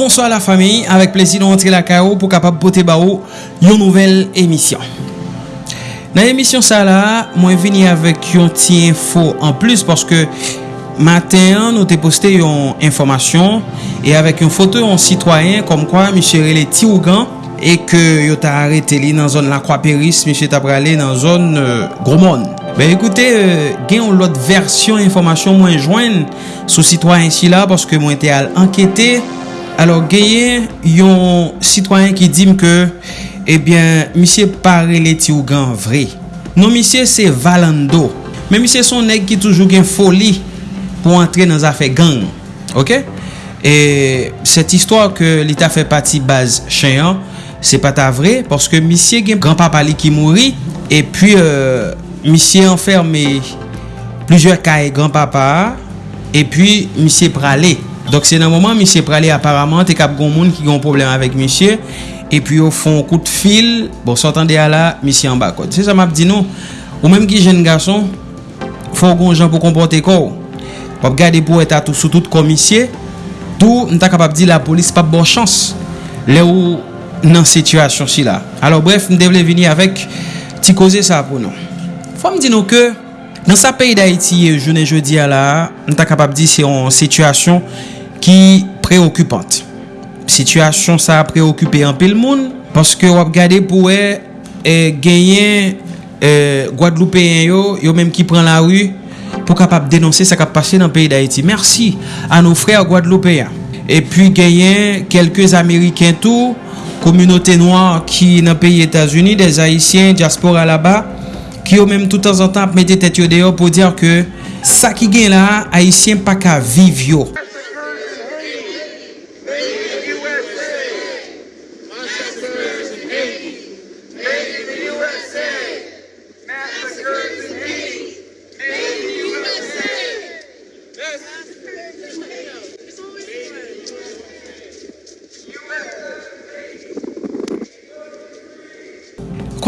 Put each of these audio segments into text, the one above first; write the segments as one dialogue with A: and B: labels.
A: bonsoir la famille. Avec plaisir de rentrer la KO pour capable boter bao une nouvelle émission. Dans l'émission ça là, moi venu avec une petite info en plus parce que matin nous t'ai posté une information et avec une photo en citoyen comme quoi monsieur Relé Tiougan et que yo t'a arrêté li dans zone la Croix-Péris, monsieur t'a aller dans zone euh, Gromone. Ben ekoute, euh, gen yon lot versyon informasyon mwen jwen sou sitwa ansi la paske mwen te al anketi Alors, genyen yon sitwanyen ki dim ke, ebyen, eh misye pare leti ou gan vre. Non misye se valando. Men misye son neg ki toujou gen foli pou antre nan zafè gang. Ok? E set istwa ke li ta fè pati baz chenyan, se pata vre, porske misye gen granpapa li ki mouri, e pi euh, misye enferme plujer kae granpapa, e pi misye prale. Dok se nan mouman, misye prale aparamant, te kap goun moun ki goun problem avèk misye, epi yo fon kout fil, bon, sotan de ala, misye an bakot. Se sa map di nou, ou menm ki jen gason, fon goun jan pou kompote kor, pap gade pou et atou sou tout komisye, tou nta kapap di la polis pap bon chans, le ou nan situasyon si la. Alors bref, mdevle vini avèk, ti koze sa pou nou. Fòm di nou ke, nan sa peyi da iti, jounen jodi ala, nta kapap di se yon situasyon, ki preokupante. Sityasyon sa preokupe an pil moun, paske wap gade pou e, e genyen e, Guadeloupeyen yo, yo menm ki pren la ru, pou kapap denonse sa kap pase nan peyi d'Haïti. Mersi an nou frè Guadeloupeyen. E pi genyen kelkez Ameriken tou, komunote noan ki nan peyi Etasuni, des Haitien, diaspora la ba, ki yo menm tout an zantan ap mette tet yo deyo pou diyo ke sa ki gen la, Haitien pa ka viv yo.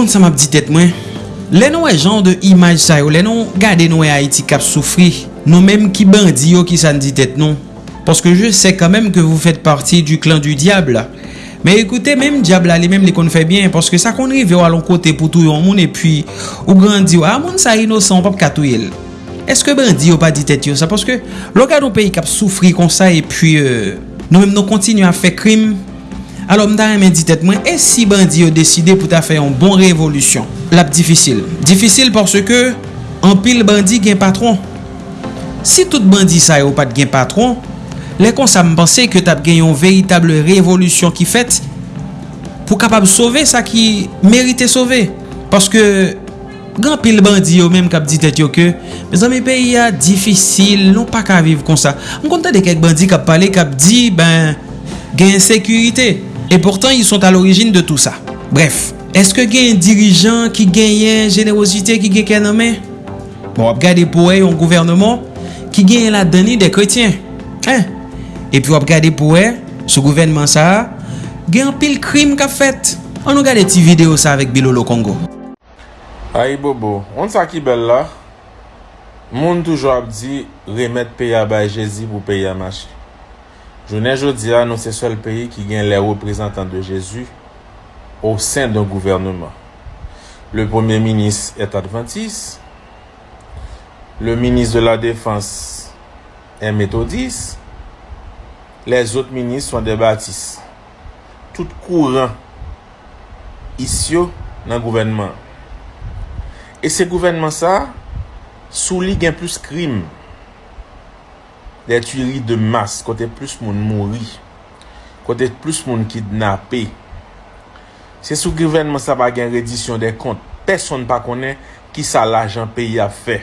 A: kon sa map di tet mwen? Le nou e jan de imaj sa yo, le nou gade nou e Haiti kap soufri, nou menm ki bandi yo ki san di tet nou. Paske je se kanmem ke vou fèt parti du klan du diable. Men ekoute, menm diable ale menm li kon fè bien, paske sa kon rive yo alon kote pou tou yon moun, e pi ou grandi yo, ah, a moun sa inosan pap katou yel. Eske bandi yo pa di tet yo sa, paske lo gade nou peyi kap soufri kon sa, e pi euh, nou menm nou kontinu a fè krim, Alo mta remen di tet mwen, e si bandi yo deside pou ta fè yon bon revolusyon? Lap difisil. Difisil porsè ke, an pil bandi gen patron. Si tout bandi sa yo pat gen patron, lè kon sa mpense ke tap gen yon veritable revolusyon ki fèt pou kapab sove sa ki merite sove. Paske, gan pil bandi yo menm kap di tet yo ke, me zan mi peyi ya difisil, non pa ka viv kon sa. M konta de kek bandi kap pale kap di, ben, gen sekurite. Et pourtant, ils sont à l'origine de tout ça. Bref, est-ce eske gen dirijan ki genyen jenerosite ki gen ken anmen? Bon, ap gade pou e yon gouvernement ki genyen la dani de kretien. Hein? E pi ap gade pou e, sou gouvernement sa, gen pil krim ka fet. An nou gade ti video sa avek Bilolo Kongo.
B: Ay bobo, on sa ki bel la, moun toujou ap di remet peya bay jezi pou peya machi. Jounen jodi a nou se sol peyi ki gen le reprezentant de Jezu ou sen don gouvernement. Le premier ministre est adventiste. Le ministre de la défense est méthodiste. Les autres ministres sont des baptistes. Tout courant isyo nan gouvernement. E se gouvernement sa, sou li gen plus krim. de tueri de mas, kote plus moun mouri, kote plus moun kidnapé. Se sou gouvernement sa pa gen redisyon de kont, person pa konen ki sa l'ajan peyi a fe.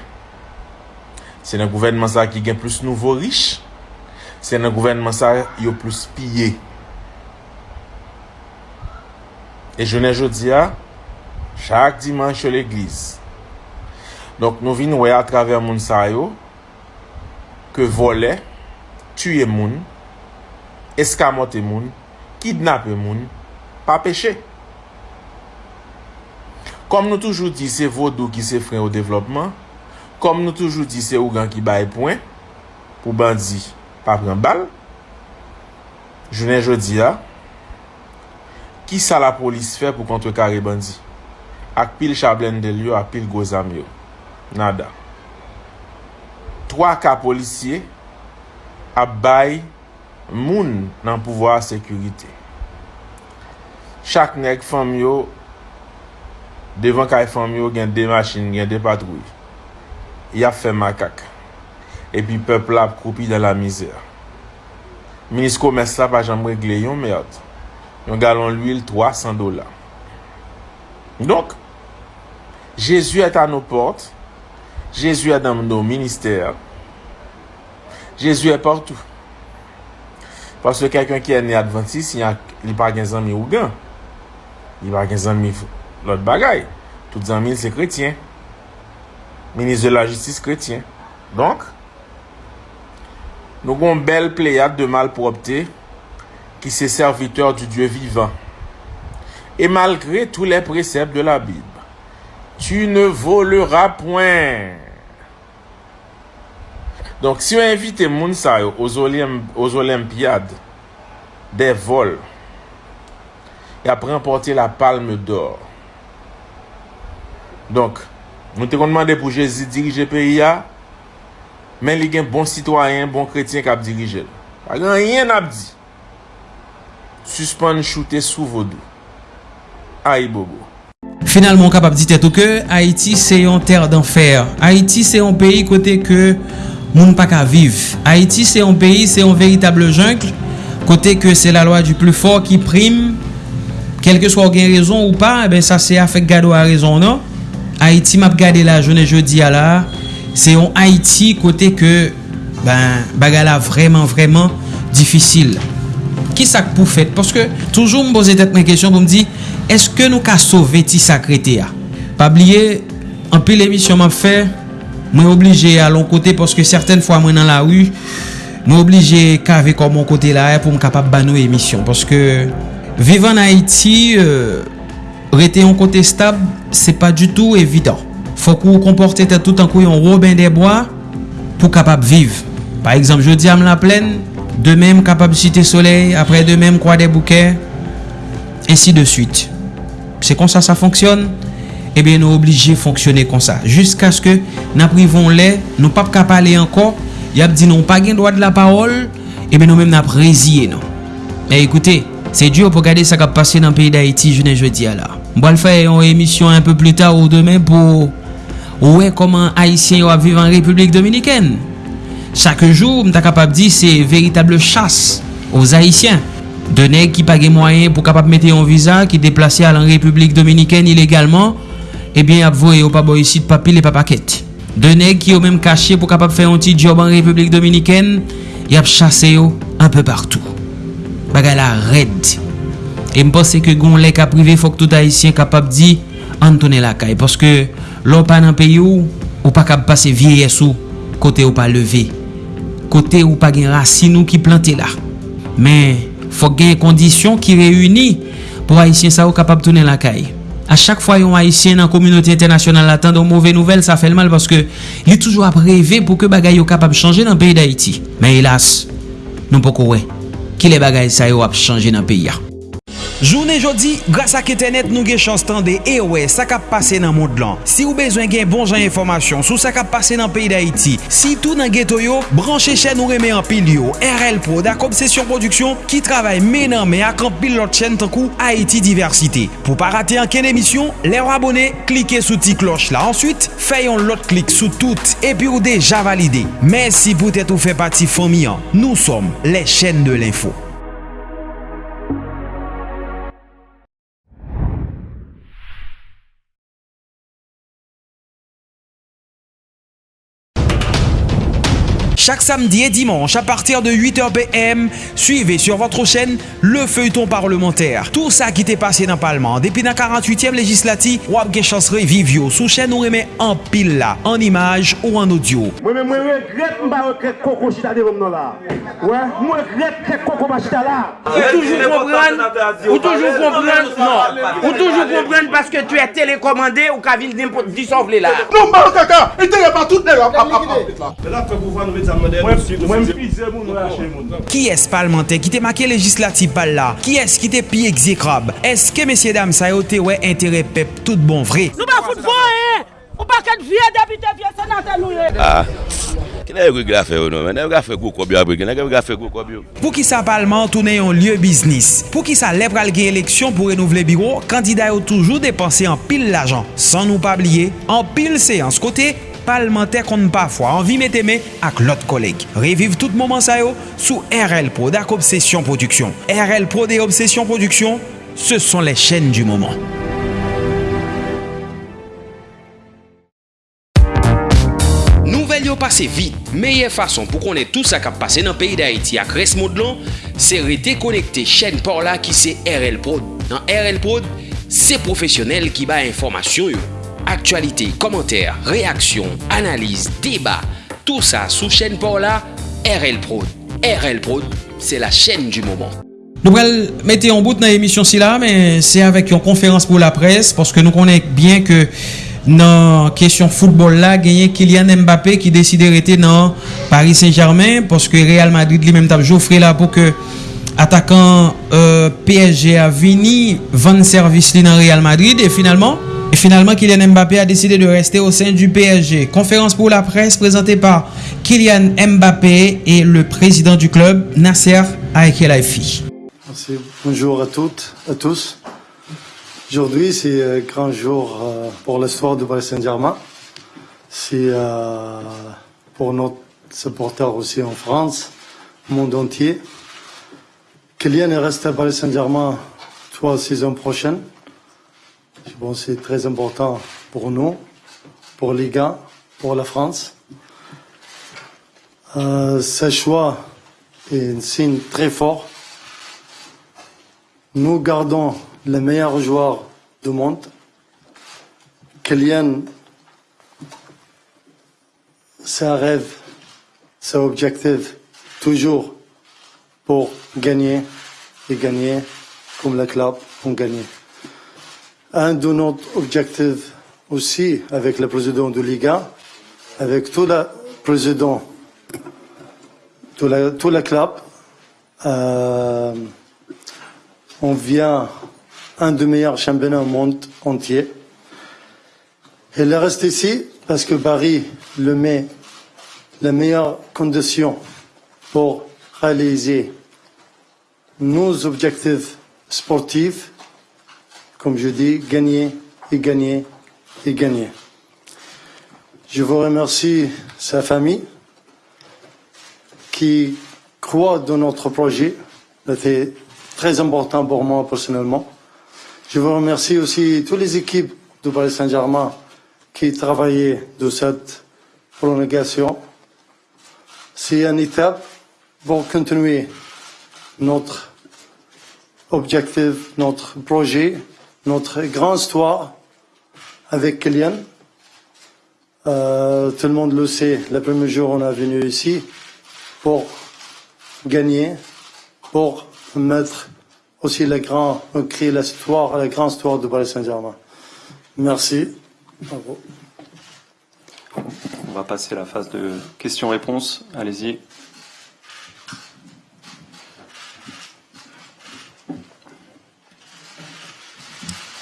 B: Se nan gouvernement sa ki gen plus nouvo riche, se nan gouvernement sa yo plus piye. E jounen jodi a, chak dimanche l'eglise. Donk nou vin wè a traver moun sa yo, ke vole, tue moun, eskamote moun, kidnape moun, pa peche. Kom nou toujou di se vodou ki se fren ou devlopman, kom nou toujou di se ou gan ki baye poen, pou bandi pa pren bal, jounen jodi ya, ki sa la polis fe pou kontre kare bandi? Ak pil chablen del yo, ak pil gozam yo. Nada. 3 ka polisye ap bay moun nan pouvoar sekurite. Chak nek fam yo, devan kay fam yo gen de machin, gen de patrouj. Ya fe makak. Epi pepl ap koupi de la mizer. Minis komes la pa jambre gle yon merd. Yon galon l'huil 300 dola. Donk, Jezu et an nou porte, Jésus est dans nos ministères. Jésus est partout. Parce que quelqu'un qui est né adventiste, il n'y a pas de amis ou gain. Il n'y a pas d'amis l'autre bagaille. Tout amis, c'est chrétien. Ministre de la justice chrétien. Donc, nous avons une belle pléiade de malpropreté qui c'est serviteur du Dieu vivant. Et malgré tous les préceptes de la Bible, tu ne volera poin. Donk, si yo invite moun sa yo os olimpiade de vol, ya premporte la palme d'or. Donk, moun te kon mande pou Jezi dirije PIA, men li gen bon sitwayen, bon kretien kap dirije. A gen yen ap di. Suspande choute sou vodou. Ay bobo.
A: Finalman kapap di tèt ou ke, Haiti se yon ter d'enfer. Haiti se yon peyi kote ke moun pa ka viv. Haiti se yon peyi, se yon veritable junkle, kote ke se la lwa du plou for ki prim, kelke swa ou gen rezon ou pa, e ben sa se a fek gado a rezon non. Haiti map gade la jounen jeudi a la, se yon Haiti kote ke ben, bagala vreman vreman difisil. Ki sak pou fèt? Paske toujou m boze tèt mwen kesyon pou m di, eske nou ka sove ti sakrete ya? Pabliye, anpi l'emisyon map fe, mwen oblije alon kote, poske certaine fwa mwen nan la wu, mwen oblije kave kon mwen kote la e pou m kapap banou emisyon. Poske vivan Haiti, euh, rete yon kote stab, se pa du tout evidant. Fok ou komporte te tout an kou yon robin de boa pou kapap viv. Par exemple, je di am la plen, de men m kapap site soley, apre de men m kwa de bouke, ensi de suite. se konsa sa fonksyon, ebe nou oblije fonksyonne konsa. Jusk aske nan privon le, nou pap kap ale anko, yap di nou pa gen doa de la parol, ebe nou men nap reziye nou. E ekoute, se diyo pou gade sa kap pase nan peyi da Haiti jounen jodi ala. Mbwa l fay yon emisyon un peu plus ta ou demen pou ouwe koman Haitien yo ap vive an Republik Dominiken. Chak jou mta kap ap di se veritable chas ouz Haitien. De neg ki page mwayen pou kapap mette yon viza ki deplase al an Republik Dominiken ilegalman, ebyen eh ap voye yo pa boyisit papil e pa paket. De neg ki yo menm kache pou kapap fe yon ti job an Republik Dominiken, yap chase yo an pe partou. Bagay la red. E mpose ke goun lek ap prive fok tout Haitien kapap di antone la kay. Poske lopan an pe yo, ou pa kap pase vieye sou, kote ou pa leve. Kote ou pa gen rasinou ki plante la. Men, fok gen kondisyon ki reyuni pou Haitien sa ou kapap tounen lakay. A chak fwa yon Haitien nan komunote internasyonal atan don mouve nouvel sa fel mal paske li toujou ap reve pou ke bagay yo kapap chanje nan peyi d'Haiti. Men elas, nou poko we, ki le bagay sa yo ap chanje nan peyi ya.
C: Jounen jodi, grasa ak etenet nou ge chans tande e we sa kap pase nan moun dlan. Si ou bezwen gen bon jan informasyon sou sa kap pase nan peyi da iti, si tou nan geto yo, branche chen nou reme an pil yo, RL Pro da Komsesyon Produksyon ki travay menan me ak an pil lot chen tankou Haiti Diversite. Po pa rate an ken emisyon, le wabone, klike sou ti kloch la. Ansyit, fayon lot klik sou tout epi ou deja valide. Mersi pou tete ou fe pati fomian. Nou som le chen de l'info. Chaque samedi et dimanche à partir de 8h PM, suivez sur votre chaîne le feuilleton parlementaire. Tout ça qui t'est passé dans le Parlement depuis la 48e législative, ou avez chance vivio sous chaîne ou remet en pile là, en image ou en audio.
D: Moi, je regrette que Coco chita devant là. Ouais, moi, je regrette que Coco chita là.
E: Ou toujours comprendre, ou toujours comprendre, non. Ou toujours comprendre parce que tu es télécommandé ou qu'à venir dissolver là.
D: Non, bah, caca, il pas tout là.
F: Et là, fait pouvoir nous mettre
D: Mwen pize moun ou moun.
C: Ki es palmente ki te make legislatif pal la? Ki es ki te pi exekrab? Eske mesye dam sa yo te we entere pep tout bon vre?
E: Nou ba fout bon e! Ou pa ket vie debite vie senate nou e!
F: Ah! Ki yon gwa fè nou men, nan yon gwa fè gwo kobyo abri, nan yon gwa fè gwo kobyo.
C: Pou ki sa palman toune yon lye biznis, pou ki sa lep pral gen eleksyon pou renouvle biro, kandida yo toujou depanse an pil l'ajan. San nou pa bliye, an pil seans kote, palmente kon pafwa anvi meteme ak lot koleg. Reviv tout moman sayo sou RL Pro dak Obsession Production. RL Pro de Obsession Production, se son les chen du moman. Nouvel yo pase vit, meye fason pou konen tout sa kap pase nan peyi da Haiti ak res modlon, se rete konekte chen por la ki se RL Pro. Nan RL Pro, se profesyonel ki ba informasyon yo. Aktualite, komenter, reaksyon, analize, deba, tout sa sou chen por la RL Prod. RL Prod, se la chen du mouman.
A: Nou prel mette yon bout nan emisyon si la, men se avèk yon konferans pou la pres, porske nou konen bien ke nan kesyon foutbol la, genyen Kylian Mbappé ki deside rete nan Paris Saint-Germain, porske Real Madrid li menm tab Joffre la pou ke atakan euh, PSG a vini, van servis li nan Real Madrid, e finalman, e finalman Kylian Mbappé a deside de reste au sen du PSG. Konferans pou la pres, prezante par Kylian Mbappé et le prezident du club, Nasser Aekelaifi.
G: Merci. Bonjour à toutes, à tous. Aujourd'hui, c'est un grand jour euh, pour l'histoire du Paris Saint-Germain. C'est euh, pour nos supporters aussi en France, monde entier. Kylian est resté à Paris Saint-Germain trois saisons prochaines. Je c'est très important pour nous, pour les gars, pour la France. Euh, ce choix est un signe très fort nous gardons les meilleurs joueurs du monde. Kylian, c'est un rêve, c'est un objectif, toujours pour gagner et gagner comme le club ont gagné. Un de nos objectifs aussi avec le président de Liga, avec tout le président, tout le, tout le club, euh, on vient un des meilleurs championnats au monde entier. Il reste ici parce que Paris le met les meilleures conditions pour réaliser nos objectifs sportifs, comme je dis, gagner et gagner et gagner. Je vous remercie sa famille qui croit dans notre projet. C'était très important pour moi personnellement. Je vous remercie aussi toutes les équipes du Paris Saint-Germain qui travaillaient de cette prolongation. C'est une étape pour continuer notre objectif, notre projet, notre grande histoire avec Kylian. Euh, tout le monde le sait, le premier jour on est venu ici pour gagner, pour mettre aussi le grand, créer l'histoire, la grande histoire du Paris Saint-Germain. Merci. Bravo.
H: On va passer à la phase de questions-réponses. Allez-y.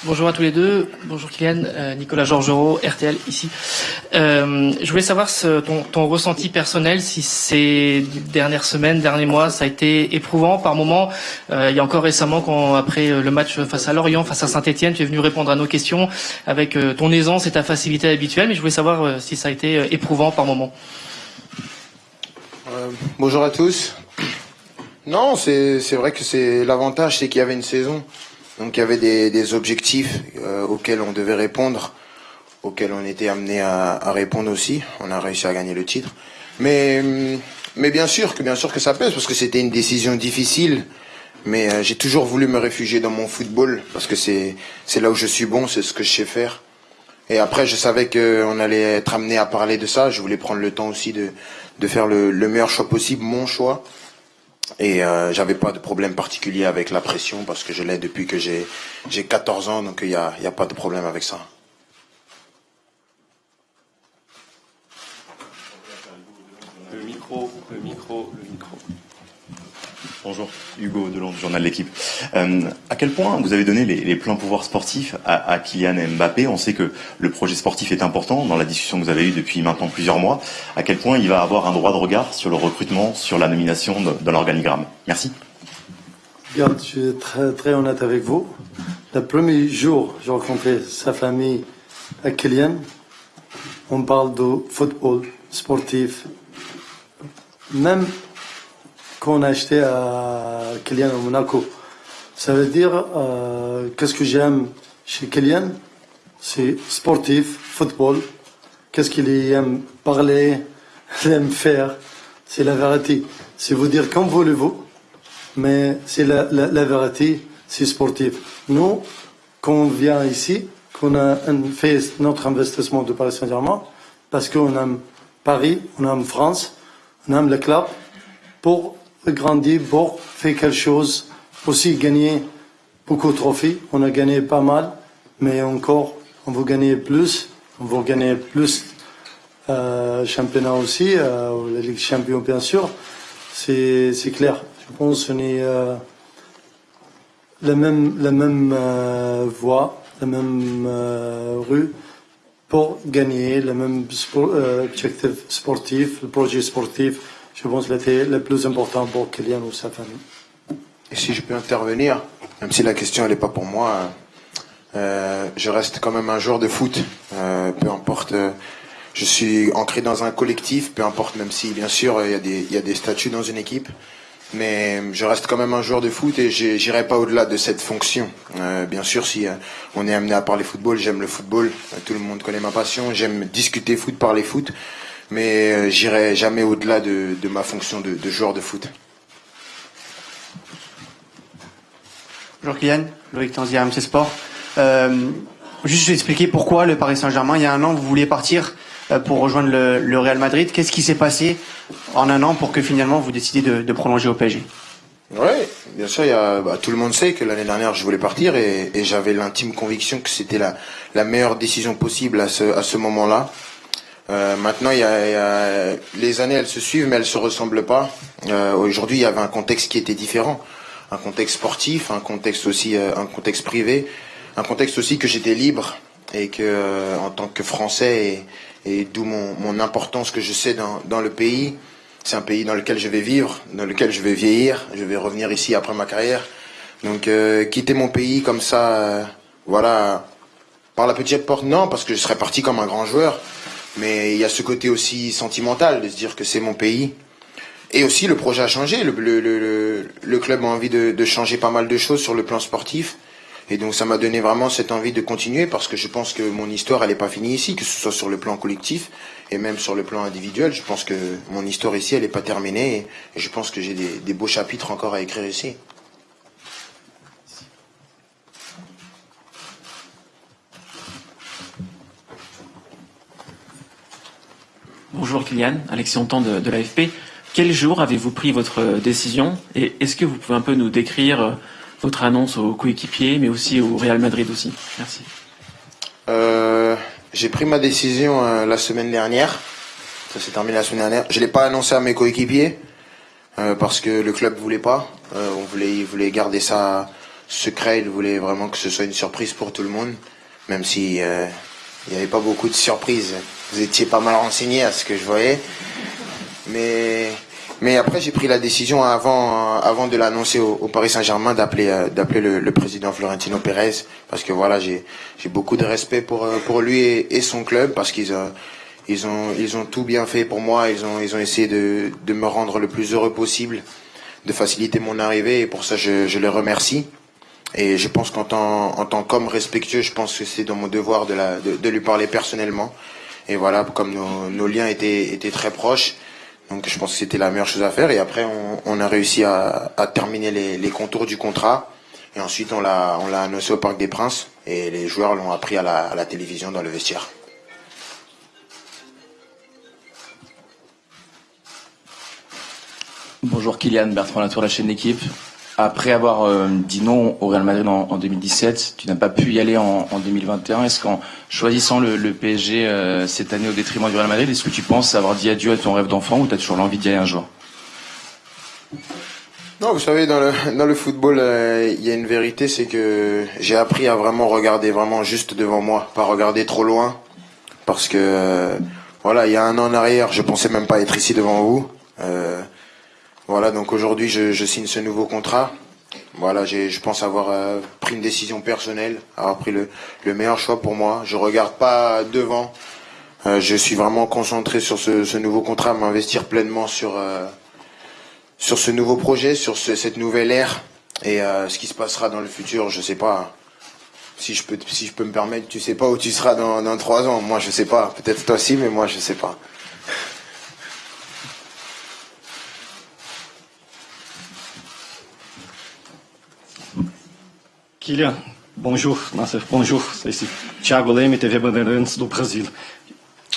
I: Bonjour à tous les deux. Bonjour Kylian, euh, Nicolas Georgerot, RTL ici. Euh, je voulais savoir ton, ressenti personnel, si ces dernières semaines, derniers mois, ça a été éprouvant par moment. Euh, il y a encore récemment, après le match face à Lorient, face à Saint-Etienne, tu es venu répondre à nos questions avec ton aisance et ta facilité habituelle, mais je voulais savoir si ça a été éprouvant par moment.
J: bonjour à tous. Non, c'est vrai que c'est l'avantage, c'est qu'il y avait une saison. Donc il y avait des, objectifs euh, auxquels on devait répondre, auxquels on était amené à, répondre aussi. On a réussi à gagner le titre. Mais, mais bien sûr que bien sûr que ça pèse parce que c'était une décision difficile. Mais euh, j'ai toujours voulu me réfugier dans mon football parce que c'est là où je suis bon, c'est ce que je sais faire. Et après, je savais qu'on allait être amené à parler de ça. Je voulais prendre le temps aussi de, de faire le meilleur choix possible, mon choix. Et euh, j'avais pas de problème particulier avec la pression parce que je l'ai depuis que j'ai j'ai 14 ans, donc il n'y a, y a pas de problème avec ça.
H: Le micro. micro, le micro, le micro.
K: Bonjour, Hugo Delon du journal L'équipe. Euh, à quel point vous avez donné les, les pleins pouvoirs sportifs à, Kylian Mbappé? On sait que le projet sportif est important dans la discussion que vous avez eue depuis maintenant plusieurs mois. À quel point il va avoir un droit de regard sur le recrutement, sur la nomination dans l'organigramme? Merci.
G: Je suis très, très honnête avec vous. Le premier jour, j'ai rencontré sa famille à Kylian. On parle de football, sportif. Même qu'on a acheté à Kylian à Monaco. Ça veut dire, euh, qu'est-ce que j'aime chez Kylian? C'est sportif, football. Qu'est-ce qu'il aime parler, il aime faire? C'est la vérité. C'est vous dire comme voulez-vous, mais c'est la, vérité, c'est sportif. Nous, quand on vient ici, qu'on a fait notre investissement de Paris Saint-Germain, parce qu'on aime Paris, on aime France, on aime le club, pour grandir, pour faire quelque chose, aussi gagner beaucoup de trophées. On a gagné pas mal, mais encore, on veut gagner plus, on veut gagner plus euh, championnat aussi, euh, la Ligue Champion bien sûr. C'est clair. Je pense qu'on est euh, la même, voie, la même rue pour gagner, le même objectif sportif, le projet sportif. Je pense que c'était le plus important pour Kylian ou sa.
J: Et si je peux intervenir, même si la question n'est pas pour moi, euh, je reste quand même un joueur de foot. Euh, peu importe, euh, je suis ancré dans un collectif, peu importe, même si bien sûr il y, a des, statuts dans une équipe. Mais je reste quand même un joueur de foot et j'irai pas au-delà de cette fonction. Bien sûr, si on est amené à parler football, j'aime le football. tout le monde connaît ma passion. J'aime discuter foot, parler foot. Mais euh, j'irai jamais au-delà de, de, ma fonction de, de, joueur de foot.
L: Bonjour Kylian, Loïc Tanzier, MC Sport. Euh, juste je vais expliquer pourquoi le Paris Saint-Germain, il y a un an, vous vouliez partir pour rejoindre le, le Real Madrid. Qu'est-ce qui s'est passé en un an pour que finalement vous décidiez de, de prolonger au PSG
J: Oui, bien sûr, il y a, bah, tout le monde sait que l'année dernière je voulais partir et, et j'avais l'intime conviction que c'était la, la meilleure décision possible à ce, à ce moment-là. Euh, maintenant, les années, elles se suivent, mais elles se ressemblent pas. Euh, Aujourd'hui, il y avait un contexte qui était différent, un contexte sportif, un contexte aussi, euh, un contexte privé, un contexte aussi que j'étais libre et que, en tant que Français, et, d'où mon, importance que je sais dans, dans le pays. C'est un pays dans lequel je vais vivre, dans lequel je vais vieillir. Je vais revenir ici après ma carrière. Donc, quitter mon pays comme ça, voilà, par la petite porte, non, parce que je serais parti comme un grand joueur. Mais il y a ce côté aussi sentimental de se dire que c'est mon pays. Et aussi le projet a changé. Le, club a envie de, changer pas mal de choses sur le plan sportif. Et donc ça m'a donné vraiment cette envie de continuer parce que je pense que mon histoire elle n'est pas finie ici, que ce soit sur le plan collectif et même sur le plan individuel. Je pense que mon histoire ici elle n'est pas terminée et, je pense que j'ai des beaux chapitres encore à écrire ici.
M: Bonjour Kylian, Alexis Hontan de, de l'AFP. Quel jour avez-vous pris votre décision et est-ce que vous pouvez un peu nous décrire votre annonce aux coéquipiers mais aussi au Real Madrid aussi? Merci.
J: Euh, J'ai pris ma décision euh, la semaine dernière. Ça s'est terminé la semaine dernière. Je ne l'ai pas annoncé à mes coéquipiers euh, parce que le club voulait pas. Euh, on voulait, il voulait garder ça secret. Il voulait vraiment que ce soit une surprise pour tout le monde, même si euh, il n'y avait pas beaucoup de surprises. Vous étiez pas mal renseigné à ce que je voyais. Mais, mais après, j'ai pris la décision avant, avant de l'annoncer au, Paris Saint-Germain d'appeler, euh, d'appeler le, président Florentino Pérez. Parce que voilà, j'ai, j'ai beaucoup de respect pour, pour lui et, son club parce qu'ils ont, ils ont, ils ont tout bien fait pour moi. Ils ont, ils ont essayé de, de me rendre le plus heureux possible, de faciliter mon arrivée et pour ça, je, je les remercie. Et je pense qu'en tant, en tant qu'homme respectueux, je pense que c'est dans mon devoir de, lui parler personnellement. Et voilà, comme nos, liens étaient, très proches, donc je pense que c'était la meilleure chose à faire. Et après, on, a réussi à, terminer les, contours du contrat. Et ensuite, on l'a, on l'a annoncé au Parc des Princes. Et les joueurs l'ont appris à la, à la télévision dans le vestiaire.
N: Bonjour Kylian, Bertrand Latour, la chaîne d'équipe. Après avoir euh, dit non au Real Madrid en, en 2017, tu n'as pas pu y aller en, en 2021. Est-ce qu'en choisissant le, PSG euh, cette année au détriment du Real Madrid, est-ce que tu penses avoir dit adieu à ton rêve d'enfant ou tu as toujours l'envie d'y aller un jour?
J: Non, vous savez, dans le, football, euh, il y a une vérité, c'est que j'ai appris à vraiment regarder vraiment juste devant moi, pas regarder trop loin, parce que voilà, il y a un an en arrière, je pensais même pas être ici devant vous. Voilà, donc aujourd'hui, je, signe ce nouveau contrat. Voilà, je pense avoir euh, pris une décision personnelle, avoir pris le, le meilleur choix pour moi. Je regarde pas devant. Euh, je suis vraiment concentré sur ce, nouveau contrat, m'investir pleinement sur euh, sur ce nouveau projet, sur ce- cette nouvelle ère et ce qui se passera dans le futur, je sais pas. Si je peux, si je peux me permettre, tu sais pas où tu seras dans, dans trois ans. Moi, je sais pas. Peut-être toi aussi, mais moi, je sais pas.
O: Kylian, bonjour. Nasser, bonjour. C'est ici Thiago Leme, TV Bandeirantes do Brasil.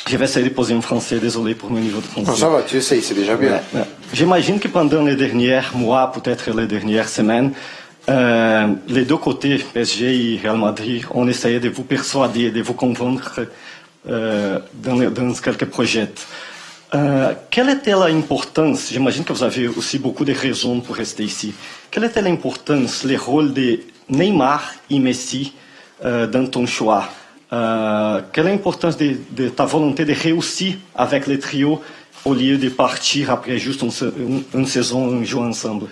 O: Je vais essayer de poser en français, désolé pour mon niveau de français.
J: Non, ça va, tu essayes, c'est déjà bien.
O: Ouais, ouais. J'imagine que pendant les derniers mois, peut-être les dernières semaines, euh, les deux côtés, PSG et Real Madrid, ont essayé de vous persuader, de vous convaincre euh, dans, dans quelques projets. Euh, quelle était l'importance, j'imagine que vous avez aussi beaucoup de raisons pour rester ici, quelle était l'importance, le rôle de Neymar et Messi euh, dans ton choix Euh, Quelle est l'importance de, ta volonté de réussir avec le trio au lieu de partir après juste une, sa- une- une saison en jouant ensemble?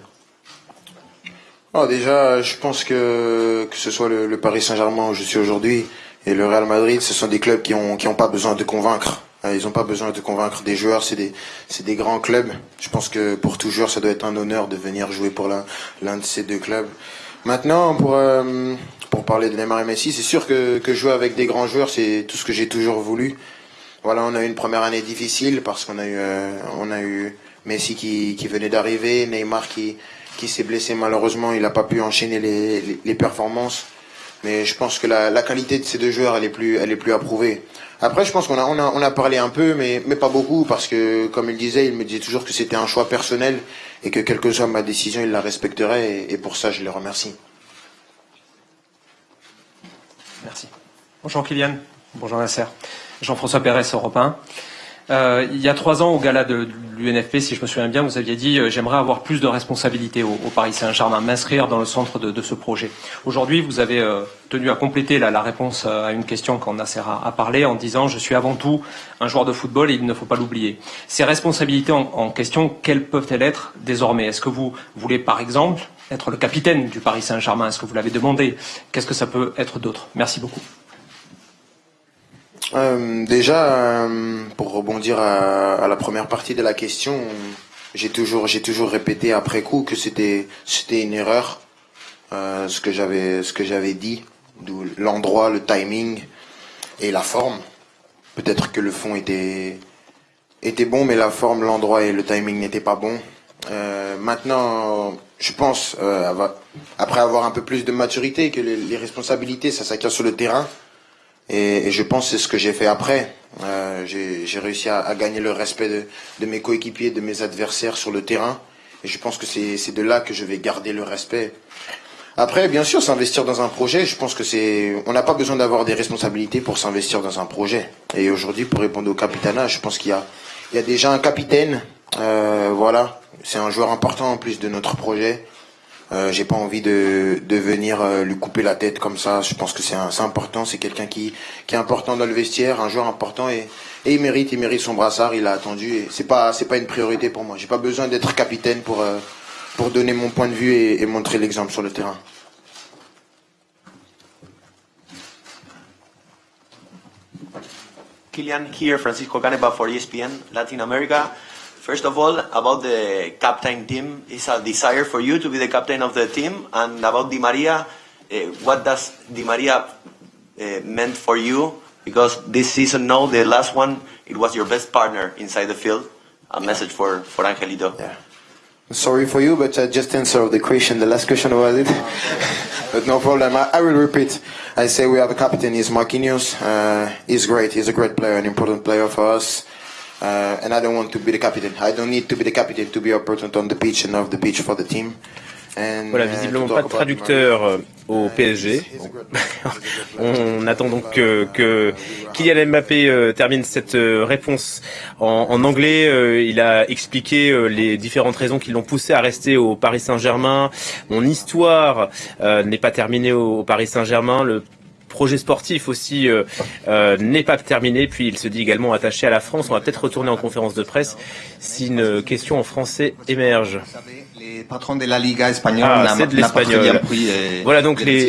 J: Oh, déjà, je pense que que ce soit le, Paris Saint-Germain où je suis aujourd'hui et le Real Madrid, ce sont des clubs qui ont qui ont pas besoin de convaincre. Euh, Ils n'ont pas besoin de convaincre des joueurs. C'est des des grands clubs. Je pense que pour tout joueur, ça doit être un honneur de venir jouer pour l'un de ces deux clubs. Maintenant, pour euh, pour parler de Neymar et Messi, c'est sûr que que jouer avec des grands joueurs, c'est tout ce que j'ai toujours voulu. Voilà, on a eu une première année difficile parce qu'on a eu euh, on a eu Messi qui, qui venait d'arriver, Neymar qui qui s'est blessé malheureusement, il n'a pas pu enchaîner les, les, performances. Mais je pense que la, la qualité de ces deux joueurs, elle est plus elle est plus approuvée. Après, je pense qu'on a on a on a parlé un peu, mais mais pas beaucoup parce que comme il disait, il me disait toujours que c'était un choix personnel et que quelle que soit ma décision, il la respecterait et, pour ça, je le remercie.
P: Merci. Bonjour Kylian. Bonjour Nasser. Jean-François Pérez, Europe 1. Euh, il y a trois ans, au gala de l'UNFP, si je me souviens bien, vous aviez dit euh, j'aimerais avoir plus de responsabilités au, Paris Saint-Germain, m'inscrire dans le centre de, ce projet. Aujourd'hui, vous avez euh, tenu à compléter la, réponse à une question quand Nasser a, a parlé en disant je suis avant tout un joueur de football et il ne faut pas l'oublier. Ces responsabilités en, en question, quelles peuvent-elles être désormais? Est-ce que vous voulez, par exemple, être le capitaine du Paris Saint-Germain? Est-ce que vous l'avez demandé? Qu'est-ce que ça peut être d'autre? Merci beaucoup.
J: Euh, déjà, euh, pour rebondir à, la première partie de la question, j'ai toujours, répété après coup que c'était, une erreur, euh, ce que j'avais, dit, d'où l'endroit, le timing et la forme. Peut-être que le fond était, bon, mais la forme, l'endroit et le timing n'étaient pas bons. Maintenant, je pense, après avoir un peu plus de maturité, que les, les responsabilités, ça s'acquiert sur le terrain. Et, je pense que c'est ce que j'ai fait après. Euh, j'ai réussi à, gagner le respect de, mes coéquipiers, de mes adversaires sur le terrain. Et je pense que c'est c'est de là que je vais garder le respect. Après, bien sûr, s'investir dans un projet, je pense que c'est, on n'a pas besoin d'avoir des responsabilités pour s'investir dans un projet. Et aujourd'hui, pour répondre au capitana, je pense qu'il y a, il y a déjà un capitaine, euh, voilà, c'est un joueur important en plus de notre projet. Euh, j'ai pas envie de, de venir euh, lui couper la tête comme ça. Je pense que c'est important. C'est quelqu'un qui, qui est important dans le vestiaire, un joueur important et, et il mérite, il mérite son brassard. Il a attendu et c'est pas c'est pas une priorité pour moi. J'ai pas besoin d'être capitaine pour euh, pour donner mon point de vue et, montrer l'exemple sur le terrain.
Q: Kilian here, Francisco Caneva for ESPN Latin America. First of all, about the captain team, is a desire for you to be the captain of the team, and about Di Maria, uh, what does Di Maria uh, meant for you? Because this season, no, the last one, it was your best partner inside the field. A message for for Angelito.
J: Sorry for you, but I just answered the question. The last question was it, but no problem. I, I will repeat. I say we have a captain. He's Marquinhos. Uh, he's great. He's a great player, an important player for us. Uh, and I don't want to be the captain. I don't need to be the captain to be important on the pitch and off the pitch for the team.
R: Voilà, visiblement pas de traducteur euh, au PSG. On attend donc que, que Kylian Mbappé euh, termine cette euh, réponse en, en anglais. il a expliqué les différentes raisons qui l'ont poussé à rester au Paris Saint-Germain. Mon histoire n'est pas terminée au, au Paris Saint-Germain. Le projet sportif aussi euh, euh, n'est pas terminé. Puis il se dit également attaché à la France. On va peut-être retourner en conférence de presse si une question en français émerge.
S: Les patrons de la Liga espagnole
R: ah, c'est de l'espagnol. Voilà donc les.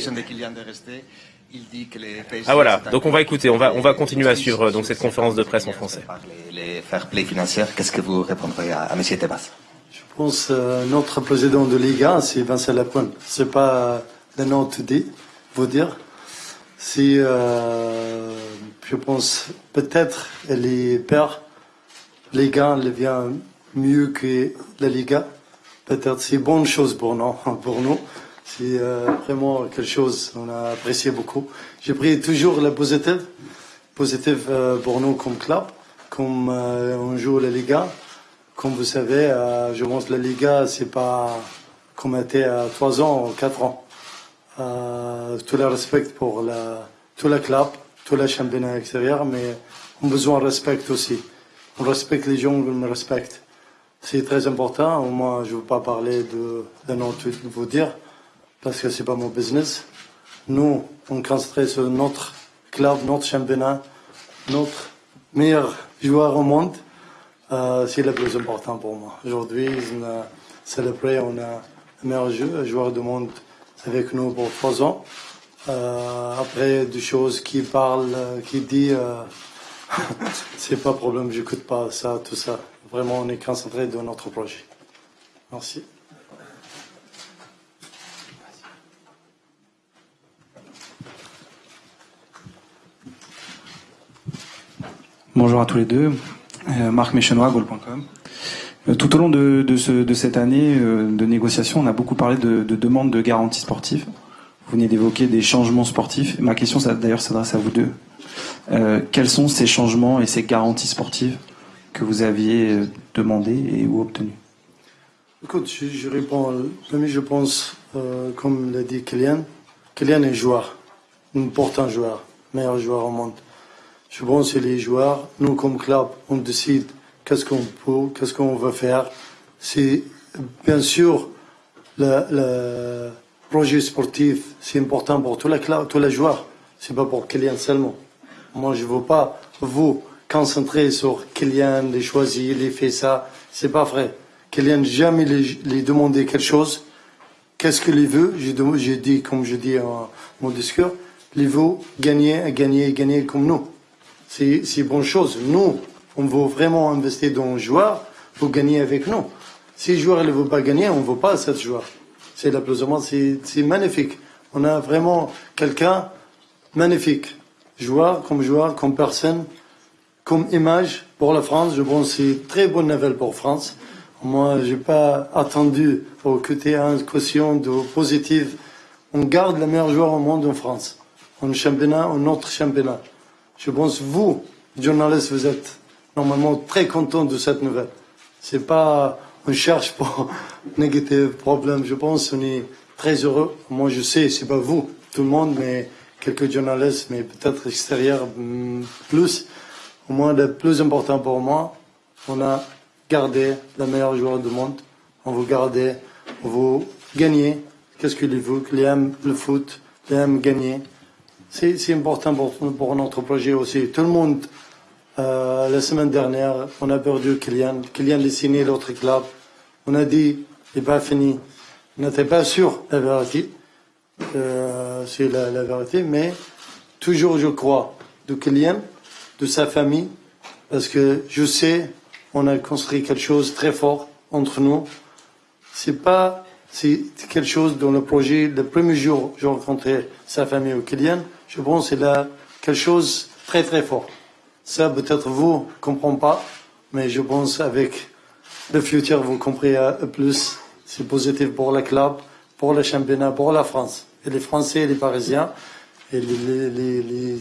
R: Ah voilà, donc on va écouter, on va, on va continuer à suivre donc cette conférence de presse en français.
S: Les fair play financiers, qu'est-ce que vous répondrez à, à M. Tebas?
G: Je pense euh, notre président de Liga, c'est Vincent Lapointe. C'est pas le nom de vous dire. Si, euh, je pense, peut-être les pères, les gars, le vient mieux que la Liga. Peut-être c'est bonne chose pour nous. Pour nous. C'est euh, vraiment quelque chose qu'on a apprécié beaucoup. J'ai pris toujours la positive, positive euh, pour nous comme club, comme on joue la Liga. Comme vous savez, je pense que la Liga, c'est pas comme était à 3 ans ou 4 ans. Euh, tout le respect pour tout le club, tout le championnat extérieur, mais on a besoin de respect aussi. On respecte les gens, on me respecte. C'est très important. Moi, je ne veux pas parler de, de nom de vous dire, parce que c'est pas mon business. Nous, on concentre sur notre club, notre championnat, notre meilleur joueur au monde. Euh, c'est le plus important pour moi. Aujourd'hui, on a célébré, on a le meilleur joueur du monde avec nous pour trois ans. Euh, après, des choses qui parlent, euh, qui dit, euh, c'est pas problème, j'écoute pas ça, tout ça. Vraiment, on est concentré dans notre projet. Merci.
T: Bonjour à tous les deux. Marc Méchenois, Goal.com. Euh, tout au long de, cette année euh, de négociation, on a beaucoup parlé de, demandes de garanties sportives. Vous venez d'évoquer des changements sportifs. Ma question, d'ailleurs, s'adresse à vous deux. Euh, quels sont ces changements et ces garanties sportives que vous aviez demandées et ou obtenues?
G: Écoute, je, réponds. Je pense, comme l'a dit Kylian, Kylian est joueur, important joueur, meilleur joueur au monde. Je pense que les joueurs, nous comme club, on décide qu'est-ce qu'on peut, qu'est-ce qu'on va faire. C'est bien sûr le, projet sportif, c'est important pour tous les, tous les joueurs. C'est pas pour Kylian seulement. Moi, je veux pas vous concentrer sur Kylian, les choisir, les faire ça. C'est pas vrai. Kylian jamais les, demander quelque chose. Qu'est-ce qu'il veut? J'ai dit, comme je dis en mon discours, il veut gagner, gagner, gagner comme nous. C'est une bonne chose. Nous, on veut vraiment investir dans un joueur pour gagner avec nous. Si le joueur ne veut pas gagner, on ne veut pas ce joueur. C'est la c'est magnifique. On a vraiment quelqu'un magnifique. Joueur comme joueur, comme personne, comme image pour la France. Je pense que c'est très bonne nouvelle pour France. Moi, je n'ai pas attendu pour côté une caution de positive. On garde le meilleur joueur au monde en France. En championnat, en notre championnat. Je pense vous, journalistes, vous êtes normalement très content de cette nouvelle. C'est pas, on cherche pour négatif problème. Je pense on est très heureux. Moi, je sais, c'est pas vous, tout le monde, mais quelques journalistes, mais peut-être extérieurs hmm, plus. Au moins, le plus important pour moi, on a gardé le meilleur joueur du monde. On veut garder, on veut gagner. Qu'est-ce qu'il veut Qu'il aime le foot, qu'il aime gagner. C'est important pour, pour notre projet aussi. Tout le monde euh, la semaine dernière, on a perdu Kylian. Kylian a signé l'autre club. On a dit, il n'est pas fini. On n'était pas sûr la vérité. Euh, c'est la, vérité, mais toujours je crois de Kylian, de sa famille, parce que je sais, on a construit quelque chose de très fort entre nous. C'est pas, c'est quelque chose dans le projet, le premier jour, j'ai rencontré sa famille au Kylian, je pense que c'est là quelque chose de très très fort. Ça, peut-être vous ne comprenez pas, mais je pense avec le futur, vous comprenez plus. C'est positif pour le club, pour le championnat, pour la France. Et les Français et les Parisiens, et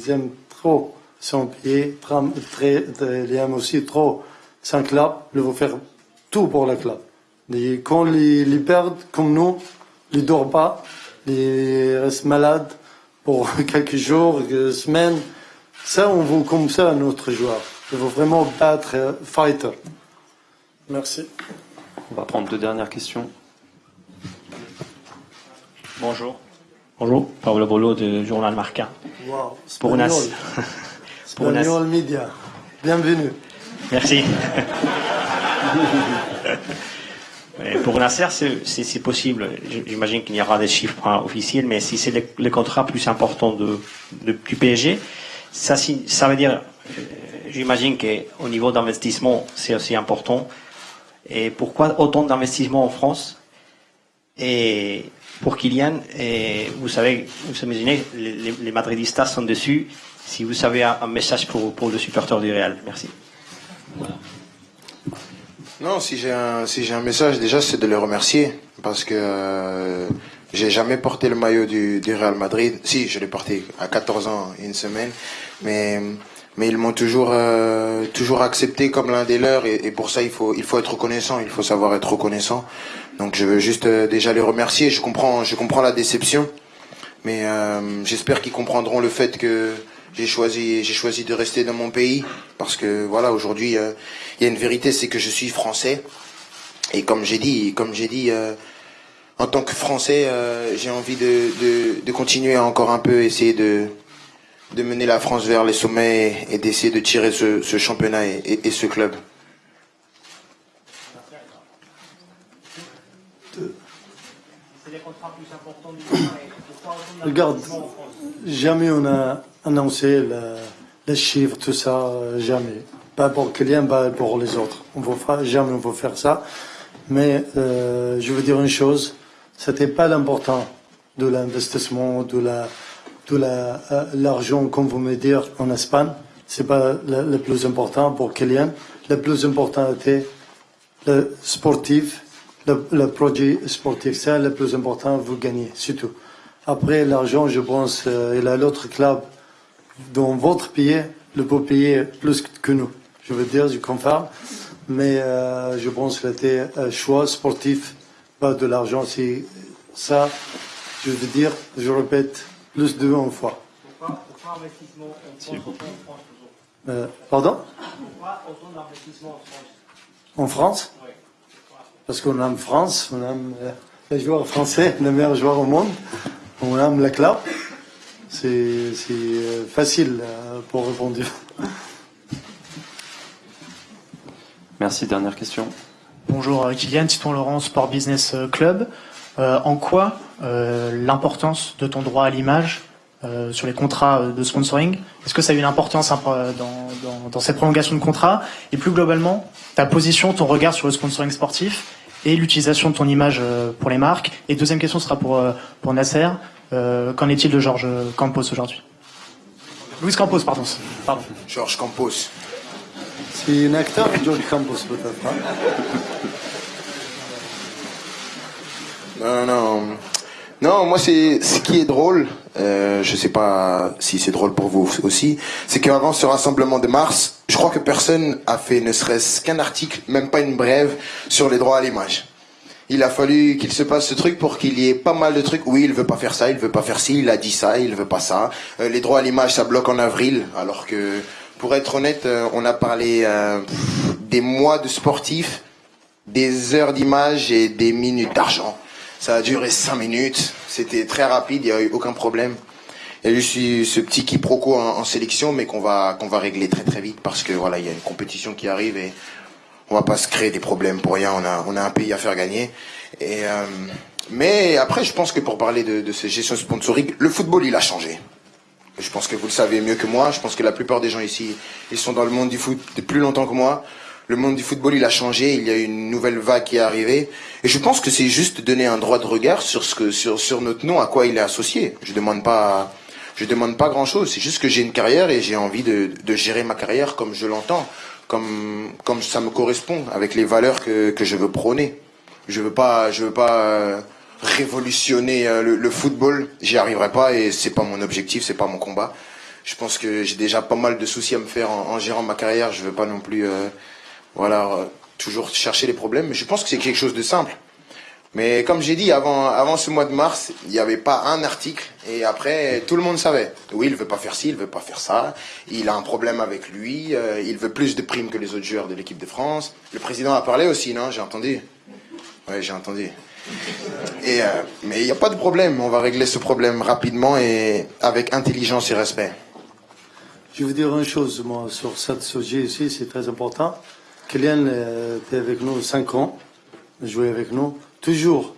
G: aiment trop son pied, très, les aiment aussi trop saint club, ils vont faire tout pour le club. Quand ils, perdent, comme nous, ils ne dorment pas, ils restent malades pour quelques jours, quelques semaines. Ça, on veut comme ça notre joueur. Il faut vraiment battre euh, fighter. Merci.
H: On va prendre deux dernières questions.
U: Bonjour. Bonjour, Paolo Bolo du journal Marca.
G: Wow,
U: Pour Nas. Pour Nas.
G: Media. Bienvenue.
U: Merci. Euh, Pour Nasser, c'est- possible. J'imagine qu'il y aura des chiffres hein, officiels, mais si c'est le, le contrat plus important de, de- du PSG, ça, ça veut dire, euh, j'imagine qu'au niveau d'investissement, c'est aussi important. Et pourquoi autant d'investissements en France? Et pour Kylian, et vous savez, vous imaginez, les, les- Madridistas sont dessus. Si vous savez un, message pour, pour le supporter du Real, merci.
J: Non, si j'ai un, si un message, déjà, c'est de les remercier. Parce que euh, j'ai jamais porté le maillot du, Real Madrid. Si, je l'ai porté à 14 ans une semaine. Mais, ils m'ont toujours, euh, toujours accepté comme l'un des leurs. Et, pour ça, il faut, il faut être reconnaissant. Il faut savoir être reconnaissant. Donc, je veux juste euh, déjà les remercier. Je comprends, je comprends la déception. Mais euh, j'espère qu'ils comprendront le fait que j'ai choisi, j'ai choisi de rester dans mon pays parce que voilà, aujourd'hui, il y a une vérité, c'est que je suis français et comme j'ai dit, comme j'ai dit, en tant que français, euh, j'ai envie de, de, continuer encore un peu essayer de de mener la France vers les sommets et, d'essayer de tirer ce, ce championnat et, et- ce club.
G: Regarde, jamais on a annoncé le- les chiffres, tout ça, jamais. Pas pour Kylian, pas pour les autres. On va jamais on va faire ça. Mais euh, je veux dire une chose, c'était pas l'important de l'investissement, de la, la, euh, l'argent, comme vous me dites en Espagne. C'est pas le, plus important pour Kylian. Le plus important était le sportif, le, le projet sportif. C'est le plus important, vous gagnez, c'est tout. Après, l'argent, je pense, euh, il a l'autre club dans votre pays, le peut payer plus que nous. Je veux dire, je confirme. Mais euh, je pense que c'était un choix sportif, pas de l'argent. C'est ça, je veux dire, je répète, plus de une fois.
U: Pourquoi, investissement en
G: France, Euh, pardon?
U: Pourquoi autant d'investissement en France?
G: En France Parce qu'on aime France, on aime euh, les joueurs français, les meilleurs joueurs au monde, on aime le club. C'est c'est, euh, facile euh, pour répondre.
H: Merci, dernière question.
V: Bonjour euh, Kylian, Titon Laurent, Sport Business euh, Club. Euh, en quoi l'importance de ton droit à l'image sur les contrats de sponsoring? Est-ce que ça a une importance hein, dans, cette prolongation de contrat? Et plus globalement, ta position, ton regard sur le sponsoring sportif et l'utilisation de ton image pour les marques? Et deuxième question sera pour, pour Nasser. Qu'en est-il de Georges Campos aujourd'hui? Luis Campos, pardon. pardon.
J: Georges Campos.
G: C'est un acteur, George Campos, peut-être. hein
J: Non, non. Non, moi, c'est ce qui est drôle. Euh, je sais pas si c'est drôle pour vous aussi. C'est qu'avant ce rassemblement de mars, je crois que personne a fait ne serait-ce qu'un article, même pas une brève, sur les droits à l'image. Il a fallu qu'il se passe ce truc pour qu'il y ait pas mal de trucs. Oui, il veut pas faire ça, il veut pas faire ci, il a dit ça, il veut pas ça. Euh, les droits à l'image, ça bloque en avril, alors que, pour être honnête, euh, on a parlé euh, des mois de sportifs, des heures d'image et des minutes d'argent. Ça a duré cinq minutes. C'était très rapide, il n'y a eu aucun problème. Il y a eu ce petit quiproquo en, sélection, mais qu'on va, qu'on va régler très très vite parce que voilà, il y a une compétition qui arrive et on va pas se créer des problèmes pour rien. On a, on a un pays à faire gagner. Euh, mais après, je pense que pour parler de, de ces gestions sponsoring, le football, il a changé. Je pense que vous le savez mieux que moi. Je pense que la plupart des gens ici, ils sont dans le monde du foot depuis plus longtemps que moi. Le monde du football, il a changé. Il y a une nouvelle vague qui est arrivée. Et je pense que c'est juste donner un droit de regard sur ce que, sur, sur notre nom, à quoi il est associé. Je demande pas, je demande pas grand chose. C'est juste que j'ai une carrière et j'ai envie de, de gérer ma carrière comme je l'entends, comme, comme ça me correspond, avec les valeurs que, que je veux prôner. Je veux pas, je veux pas euh, révolutionner euh, le, football. J'y arriverai pas et c'est pas mon objectif, c'est pas mon combat. Je pense que j'ai déjà pas mal de soucis à me faire en, gérant ma carrière. Je veux pas non plus, euh, voilà, euh, toujours chercher les problèmes. Mais je pense que c'est quelque chose de simple. Mais comme j'ai dit, avant, avant ce mois de mars, il n'y avait pas un article. Et après, tout le monde savait. Oui, il veut pas faire ci, il veut pas faire ça. Il a un problème avec lui. il veut plus de primes que les autres joueurs de l'équipe de France. Le président a parlé aussi, non? J'ai entendu. Oui, j'ai entendu. Euh, mais il n'y a pas de problème. On va régler ce problème rapidement et avec intelligence et respect.
G: Je vais vous dire une chose, sur ce sujet ici, c'est très important. Kylian euh, était avec nous 5 ans, joué avec nous. Toujours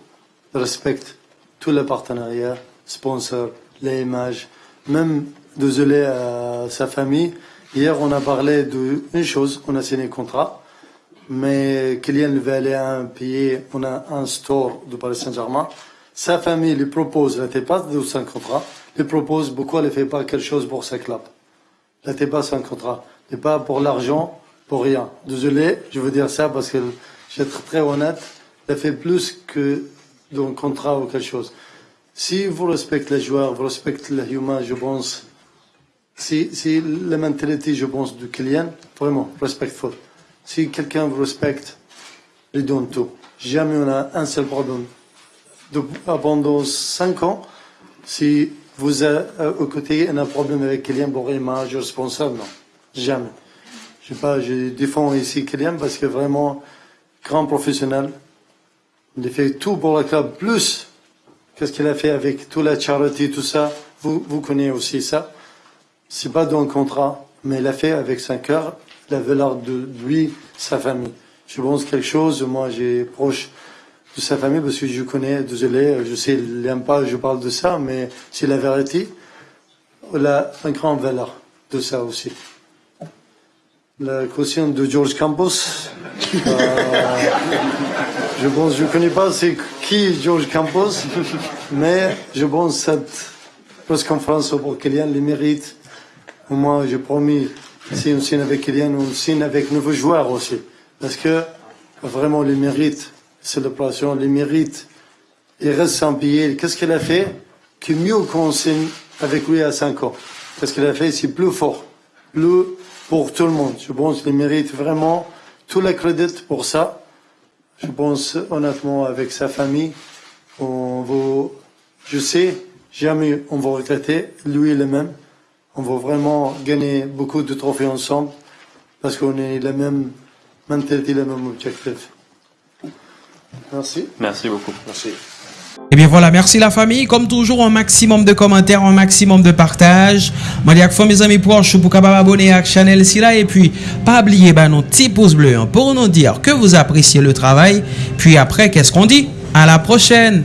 G: respecte tous les partenariats, sponsors, les images, même désolé à sa famille. Hier, on a parlé d'une chose, on a signé un contrat, mais Kylian aller à un pays, on a un store de Paris Saint-Germain. Sa famille lui propose, n'était pas de son contrat, lui propose pourquoi elle ne fait pas quelque chose pour sa club. Elle n'était pas sans contrat. Et pas pour l'argent, pour rien. Désolé, je veux dire ça parce que je vais être très honnête. Elle fait plus que d'un contrat ou quelque chose. Si vous respectez les joueurs, vous respectez les humains, je pense, si, si la mentalité, je pense, du client, vraiment, respectful. Si quelqu'un vous respecte, il donne tout. Jamais on a un seul problème. De, pendant cinq ans, si vous êtes euh, au côté un problème avec Kylian Borima, je responsable, non. Jamais. Je, sais pas, je défends ici Kylian parce que vraiment, grand professionnel. Il fait tout pour le club, plus qu'est-ce qu'il a fait avec toute la charité, tout ça. Vous, vous connaissez aussi ça. C'est pas dans le contrat, mais il a fait avec son cœur, la valeur de lui, sa famille. Je pense quelque chose, moi j'ai proche de sa famille parce que je connais, désolé, je sais, il pas, je parle de ça, mais c'est la vérité. Il a une grande valeur de ça aussi. La question de George Campos, euh, je pense, je connais pas c'est qui George Campos, mais je pense cette presse conférence pour Kylian le mérite. Moi, j'ai promis, si on signe avec Kylian, on signe avec nouveaux joueurs aussi. Parce que vraiment, le mérite, célébration, le mérite, il reste sans payer. Qu'est-ce qu'il a fait? Que mieux qu'on signe avec lui à 5 ans. Qu'est-ce qu'il a fait? C'est plus fort, plus pour tout le monde. Je pense qu'il mérite vraiment tout le crédit pour ça. Je pense honnêtement avec sa famille, on va, je sais, jamais on va regretter, lui le même. On va vraiment gagner beaucoup de trophées ensemble parce qu'on est la même mentalité, le même objectif. Merci.
H: Merci beaucoup.
J: Merci.
A: Eh bien voilà, merci la famille. Comme toujours, un maximum de commentaires, un maximum de partage. Moi, dis à mes amis proches pour capable abonner à la chaîne. Et puis, pas oublier bah, nos petits pouces bleus hein, pour nous dire que vous appréciez le travail. Puis après, qu'est-ce qu'on dit? À la prochaine!